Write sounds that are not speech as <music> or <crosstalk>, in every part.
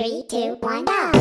Three, two, one, go!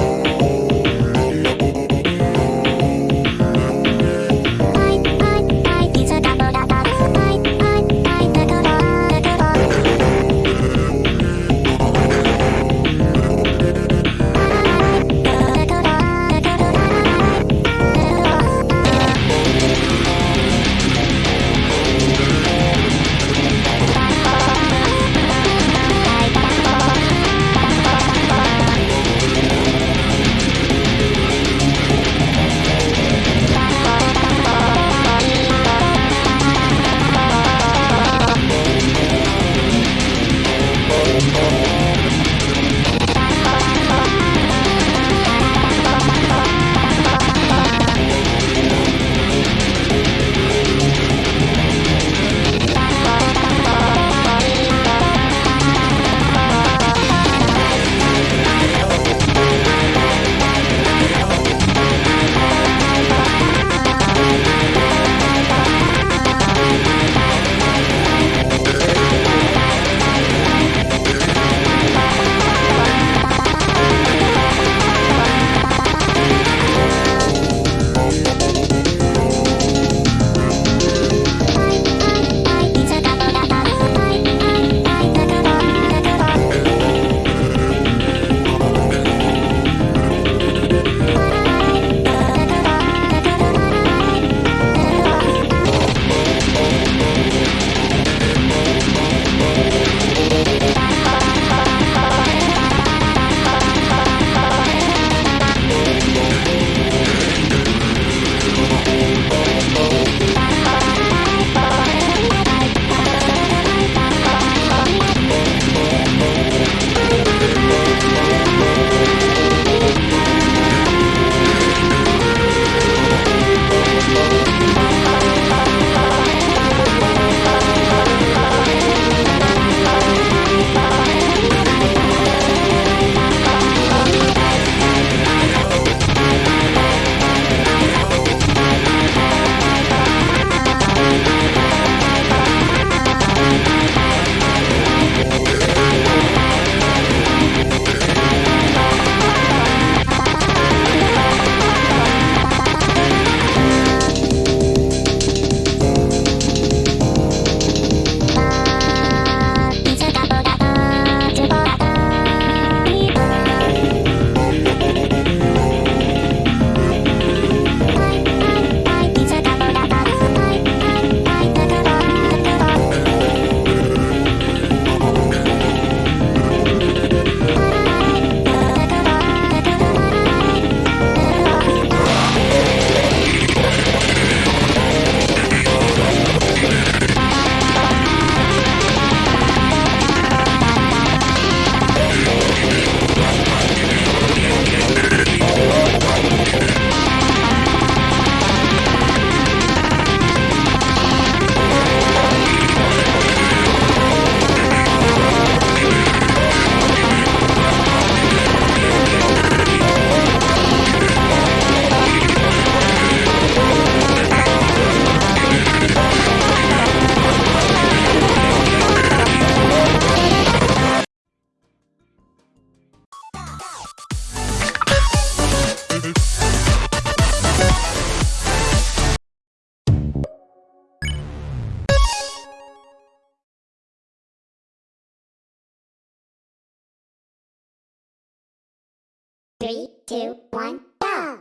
two, one, go!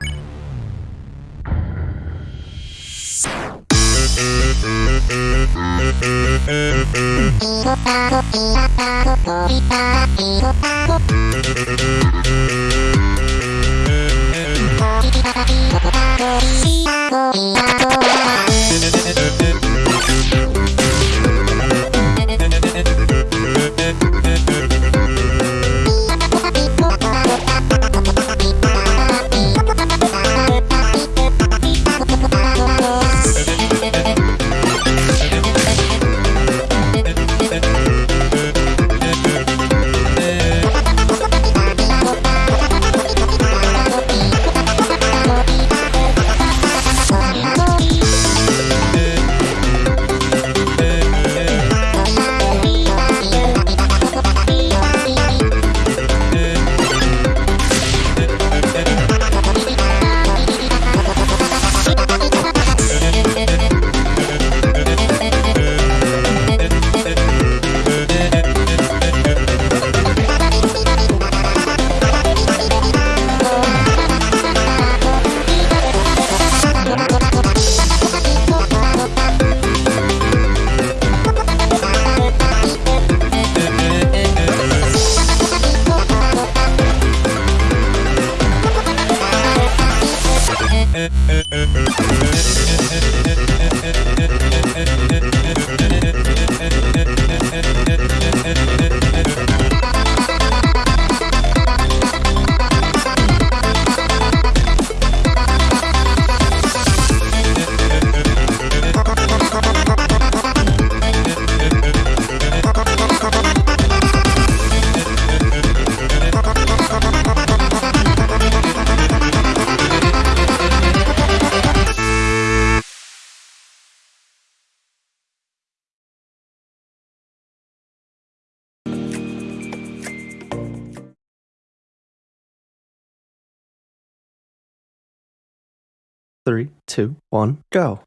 Three, two, one, go.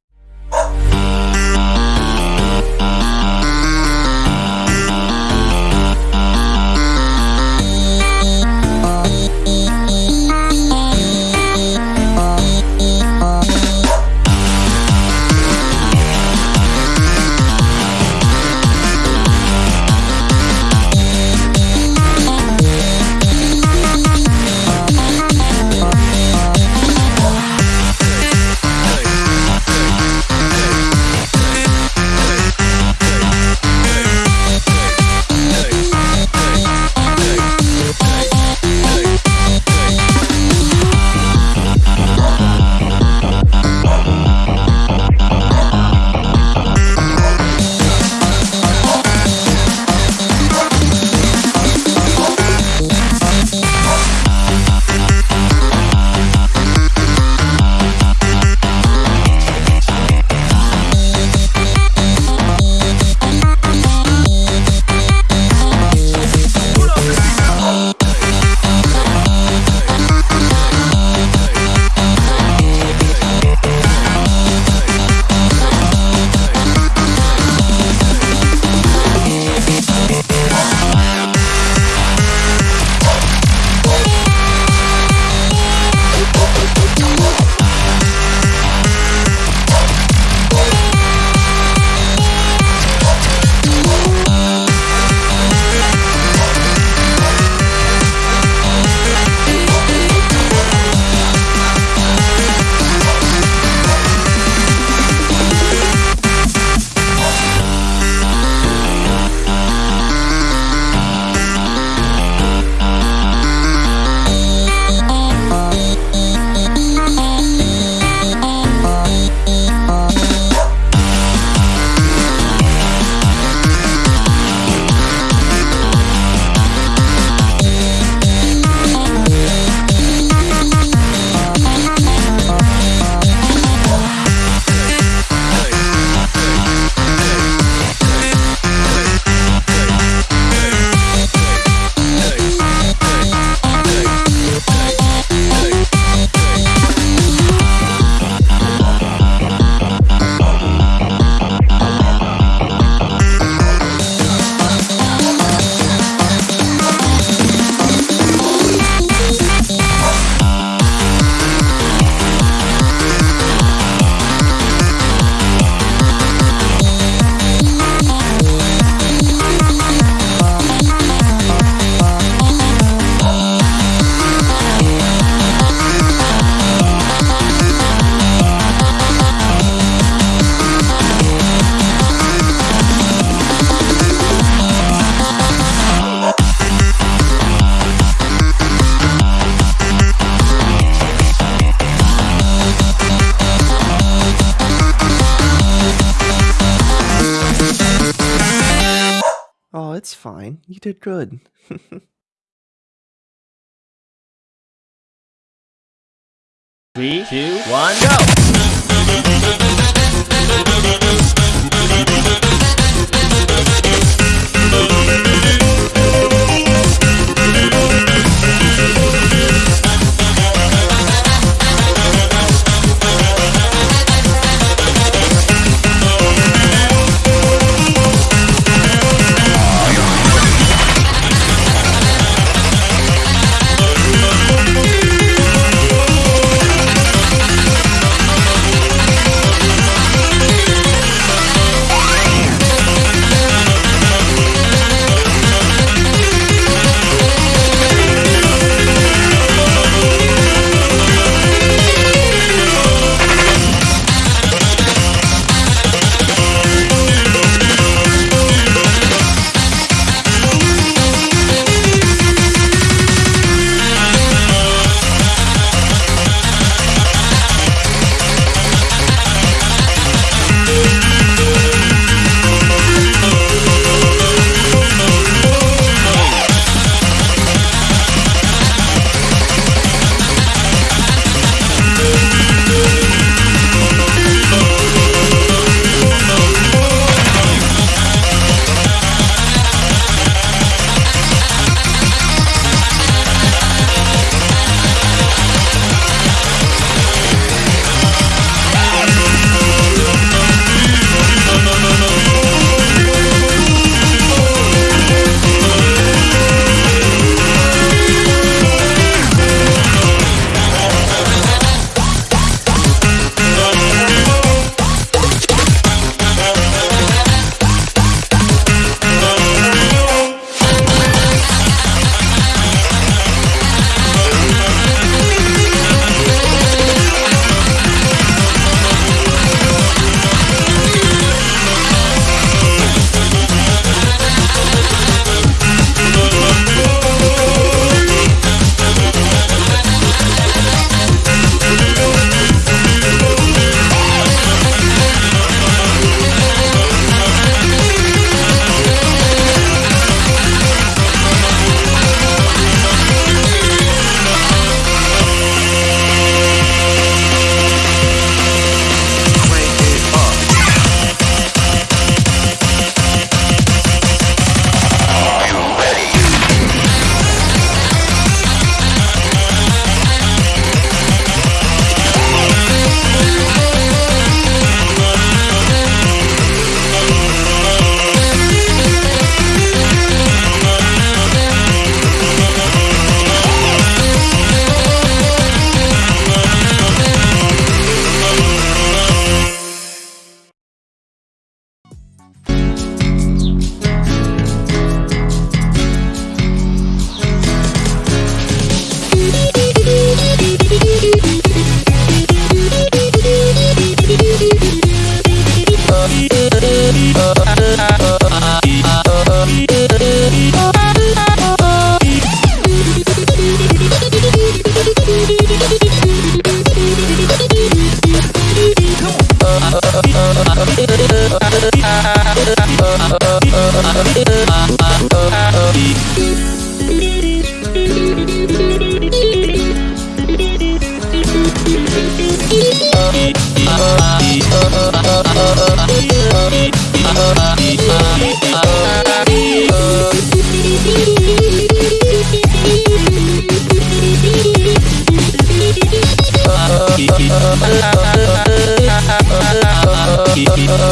Did good. <laughs> Three, two, one, go!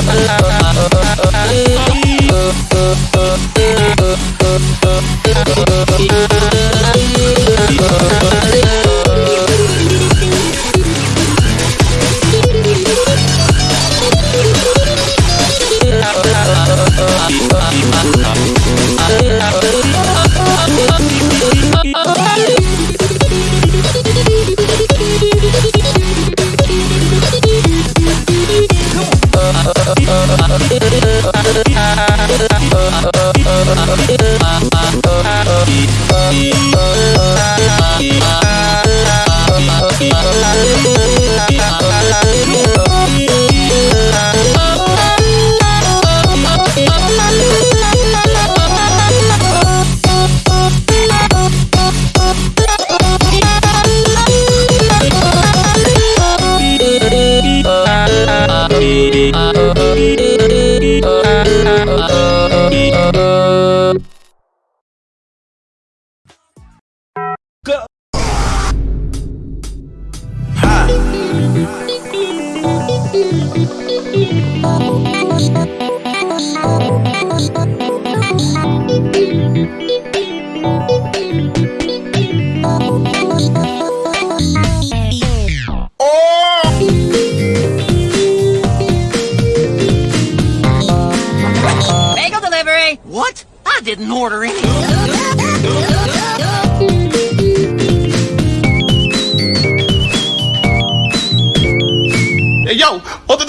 Oh, Oh,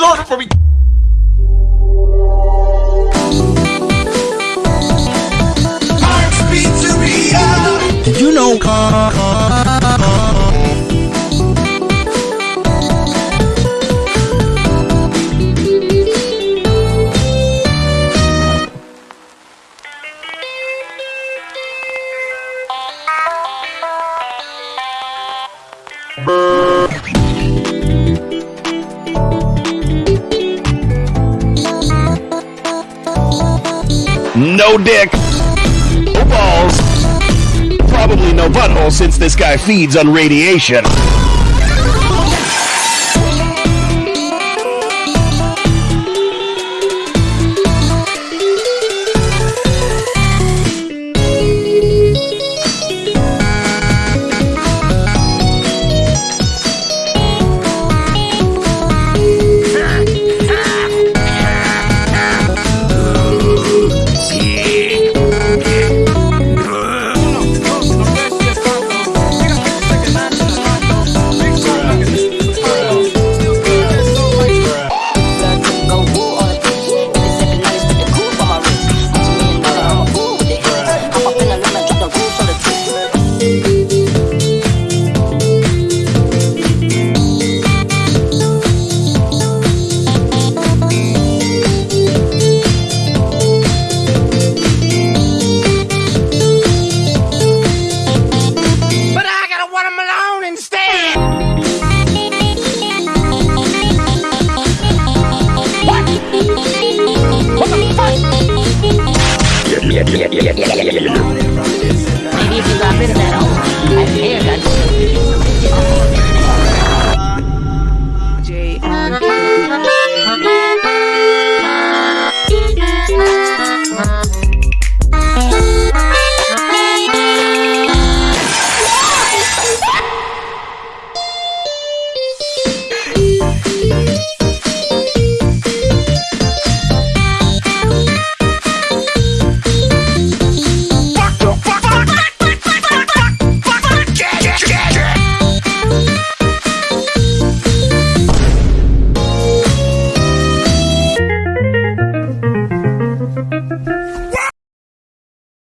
the door for me. No dick. No balls. Probably no butthole since this guy feeds on radiation.